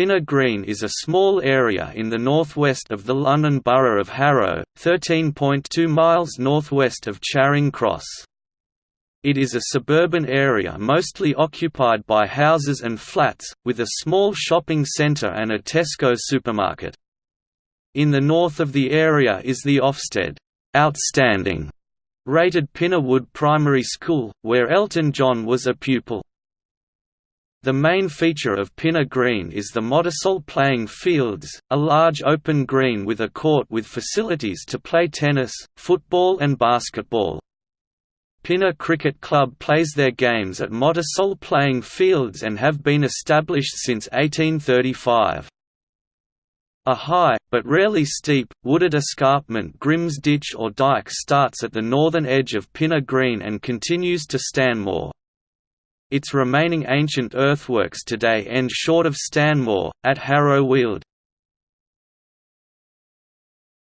Pinner Green is a small area in the northwest of the London Borough of Harrow, 13.2 miles northwest of Charing Cross. It is a suburban area mostly occupied by houses and flats, with a small shopping centre and a Tesco supermarket. In the north of the area is the Ofsted outstanding rated Pinner Wood Primary School, where Elton John was a pupil. The main feature of Pinner Green is the Montesole playing fields, a large open green with a court with facilities to play tennis, football and basketball. Pinner Cricket Club plays their games at Montesole playing fields and have been established since 1835. A high, but rarely steep, wooded escarpment Grimms Ditch or Dyke starts at the northern edge of Pinner Green and continues to Stanmore. Its remaining ancient earthworks today end short of Stanmore, at Harrow Weald.